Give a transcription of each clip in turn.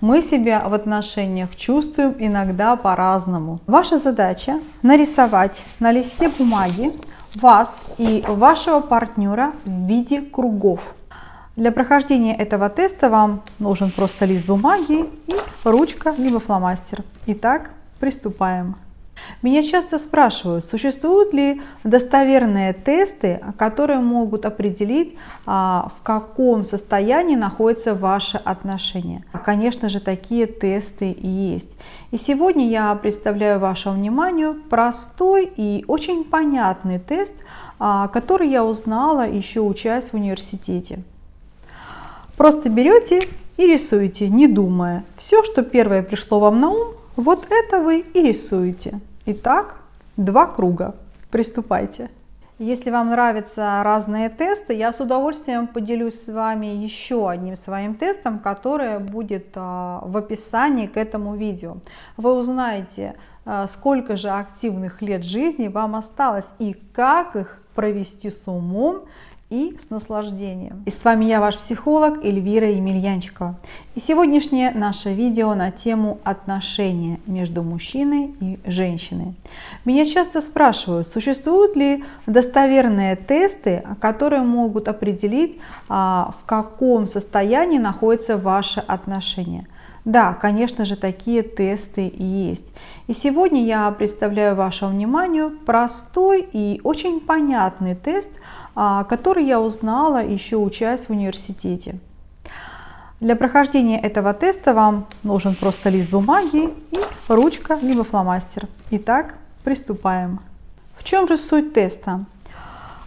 мы себя в отношениях чувствуем иногда по-разному. Ваша задача нарисовать на листе бумаги вас и вашего партнера в виде кругов. Для прохождения этого теста вам нужен просто лист бумаги и ручка, либо фломастер. Итак, приступаем. Меня часто спрашивают, существуют ли достоверные тесты, которые могут определить, а, в каком состоянии находятся ваши отношения. Конечно же, такие тесты есть. И сегодня я представляю вашему вниманию простой и очень понятный тест, а, который я узнала еще учась в университете. Просто берете и рисуете, не думая. Все, что первое пришло вам на ум, вот это вы и рисуете. Итак, два круга. Приступайте. Если вам нравятся разные тесты, я с удовольствием поделюсь с вами еще одним своим тестом, который будет а, в описании к этому видео. Вы узнаете, а, сколько же активных лет жизни вам осталось и как их провести с умом и с наслаждением. И с вами я, ваш психолог Эльвира Емельянчикова. И сегодняшнее наше видео на тему отношения между мужчиной и женщиной. Меня часто спрашивают, существуют ли достоверные тесты, которые могут определить, а, в каком состоянии находятся ваши отношения. Да, конечно же, такие тесты есть. И сегодня я представляю вашему вниманию простой и очень понятный тест, а, который я узнала еще учась в университете. Для прохождения этого теста вам нужен просто лист бумаги и ручка, либо фломастер. Итак, приступаем. В чем же суть теста?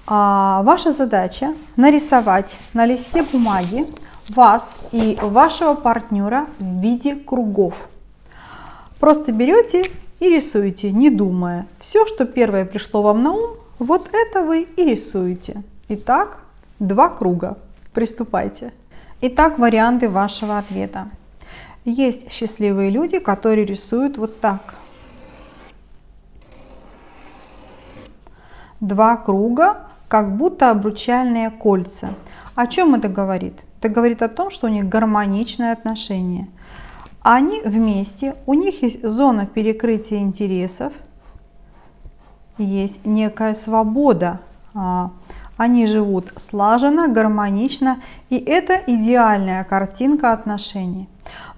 А, ваша задача нарисовать на листе бумаги вас и вашего партнера в виде кругов. Просто берете и рисуете, не думая. Все, что первое пришло вам на ум, вот это вы и рисуете. Итак, два круга. Приступайте. Итак, варианты вашего ответа. Есть счастливые люди, которые рисуют вот так. Два круга, как будто обручальные кольца. О чем это говорит? Это говорит о том, что у них гармоничные отношения. Они вместе, у них есть зона перекрытия интересов, есть некая свобода. А, они живут слаженно, гармонично, и это идеальная картинка отношений.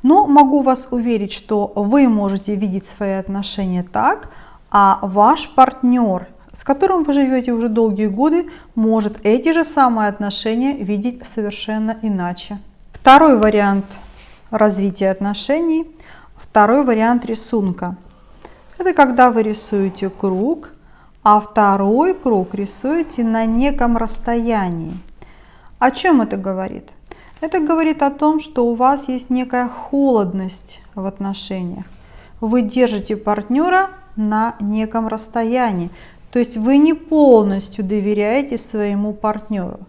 Но могу вас уверить, что вы можете видеть свои отношения так, а ваш партнер, с которым вы живете уже долгие годы, может эти же самые отношения видеть совершенно иначе. Второй вариант развития отношений, второй вариант рисунка. Это когда вы рисуете круг, а второй круг рисуете на неком расстоянии. О чем это говорит? Это говорит о том, что у вас есть некая холодность в отношениях. Вы держите партнера на неком расстоянии. То есть вы не полностью доверяете своему партнеру.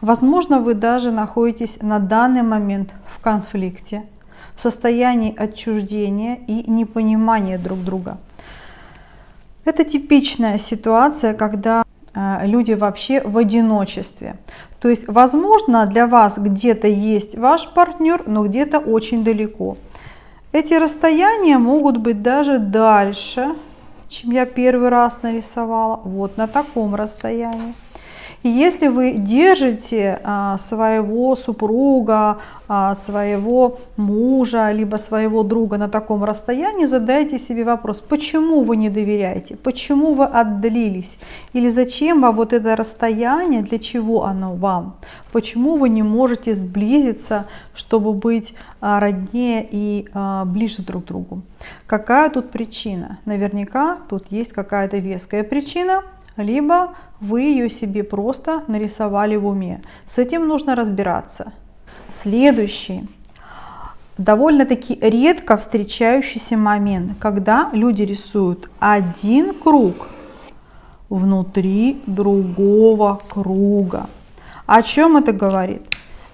Возможно, вы даже находитесь на данный момент в конфликте, в состоянии отчуждения и непонимания друг друга. Это типичная ситуация, когда э, люди вообще в одиночестве. То есть, возможно, для вас где-то есть ваш партнер, но где-то очень далеко. Эти расстояния могут быть даже дальше, чем я первый раз нарисовала. Вот на таком расстоянии. И если вы держите а, своего супруга, а, своего мужа, либо своего друга на таком расстоянии, задайте себе вопрос, почему вы не доверяете, почему вы отдалились, или зачем вам вот это расстояние, для чего оно вам, почему вы не можете сблизиться, чтобы быть а, роднее и ближе друг к другу. Какая тут причина? Наверняка тут есть какая-то веская причина, либо вы ее себе просто нарисовали в уме. С этим нужно разбираться. Следующий. Довольно-таки редко встречающийся момент, когда люди рисуют один круг внутри другого круга. О чем это говорит?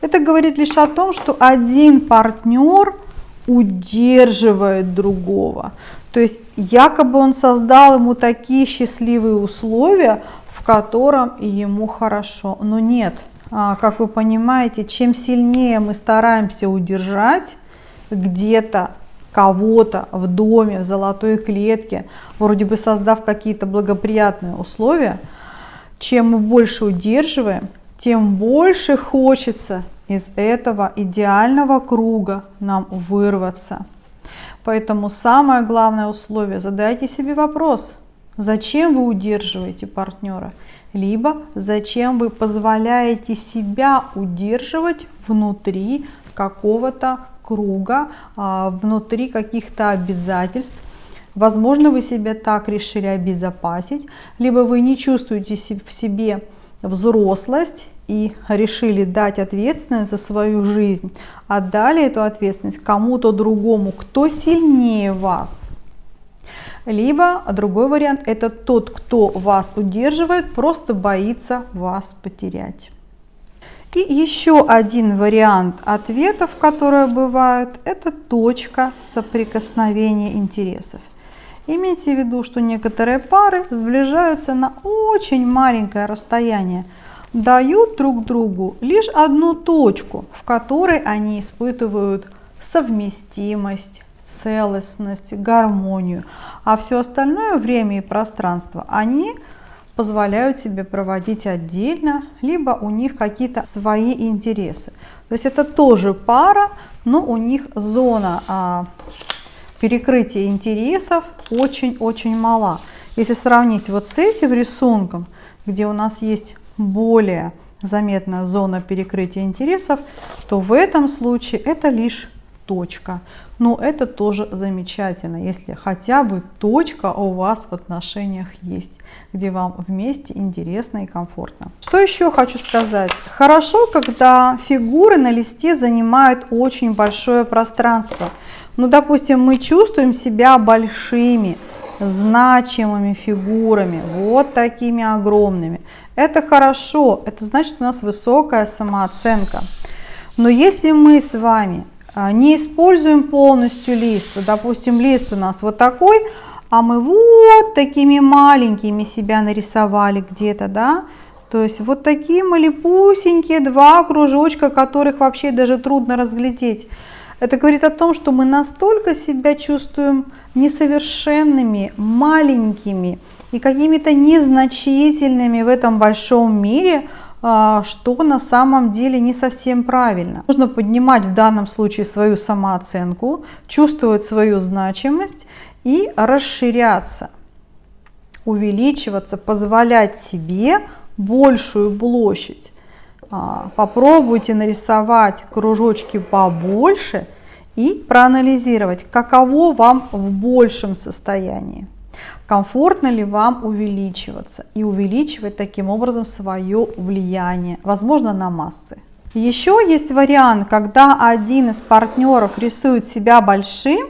Это говорит лишь о том, что один партнер удерживает другого. То есть якобы он создал ему такие счастливые условия, в котором ему хорошо. Но нет, а, как вы понимаете, чем сильнее мы стараемся удержать, где-то кого-то в доме, в золотой клетке, вроде бы создав какие-то благоприятные условия, чем мы больше удерживаем, тем больше хочется из этого идеального круга нам вырваться. Поэтому самое главное условие, задайте себе вопрос, зачем вы удерживаете партнера, либо зачем вы позволяете себя удерживать внутри какого-то круга, а, внутри каких-то обязательств. Возможно, вы себя так решили обезопасить, либо вы не чувствуете в себе взрослость и решили дать ответственность за свою жизнь, отдали эту ответственность кому-то другому, кто сильнее вас. Либо другой вариант, это тот, кто вас удерживает, просто боится вас потерять. И еще один вариант ответов, которые бывают, это точка соприкосновения интересов. Имейте в виду, что некоторые пары сближаются на очень маленькое расстояние – дают друг другу лишь одну точку, в которой они испытывают совместимость, целостность, гармонию, а все остальное время и пространство они позволяют себе проводить отдельно, либо у них какие-то свои интересы. То есть это тоже пара, но у них зона а, перекрытия интересов очень-очень мала. Если сравнить вот с этим рисунком, где у нас есть более заметная зона перекрытия интересов, то в этом случае это лишь точка. Но это тоже замечательно, если хотя бы точка у вас в отношениях есть, где вам вместе интересно и комфортно. Что еще хочу сказать? Хорошо, когда фигуры на листе занимают очень большое пространство. Ну, допустим, мы чувствуем себя большими, значимыми фигурами, вот такими огромными. Это хорошо, это значит у нас высокая самооценка. Но если мы с вами а, не используем полностью лист, допустим, лист у нас вот такой, а мы вот такими маленькими себя нарисовали где-то, да, то есть вот такие малепусенькие два кружочка, которых вообще даже трудно разглядеть. Это говорит о том, что мы настолько себя чувствуем несовершенными, маленькими и какими-то незначительными в этом большом мире, а, что на самом деле не совсем правильно. Нужно поднимать в данном случае свою самооценку, чувствовать свою значимость и расширяться, увеличиваться, позволять себе большую площадь. А, попробуйте нарисовать кружочки побольше и проанализировать, каково вам в большем состоянии. Комфортно ли вам увеличиваться и увеличивать таким образом свое влияние, возможно, на массы. Еще есть вариант, когда один из партнеров рисует себя большим,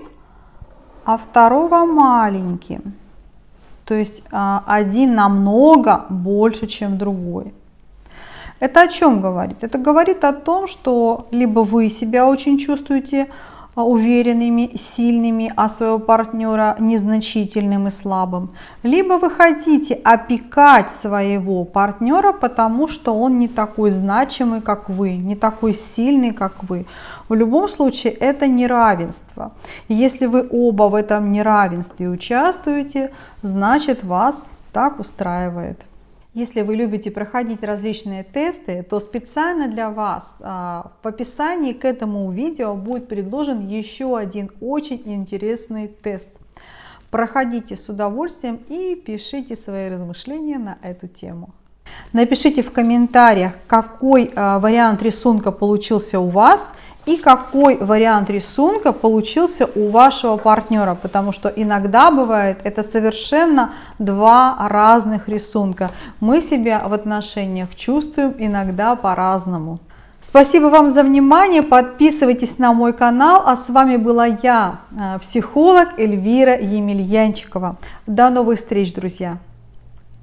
а второго маленьким. То есть а, один намного больше, чем другой. Это о чем говорит? Это говорит о том, что либо вы себя очень чувствуете уверенными, сильными, а своего партнера незначительным и слабым. Либо вы хотите опекать своего партнера, потому что он не такой значимый, как вы, не такой сильный, как вы. В любом случае это неравенство. Если вы оба в этом неравенстве участвуете, значит вас так устраивает. Если вы любите проходить различные тесты, то специально для вас а, в описании к этому видео будет предложен еще один очень интересный тест. Проходите с удовольствием и пишите свои размышления на эту тему. Напишите в комментариях, какой а, вариант рисунка получился у вас и какой вариант рисунка получился у вашего партнера, потому что иногда бывает это совершенно два разных рисунка. Мы себя в отношениях чувствуем иногда по-разному. Спасибо вам за внимание, подписывайтесь на мой канал, а с вами была я, э, психолог Эльвира Емельянчикова. До новых встреч, друзья!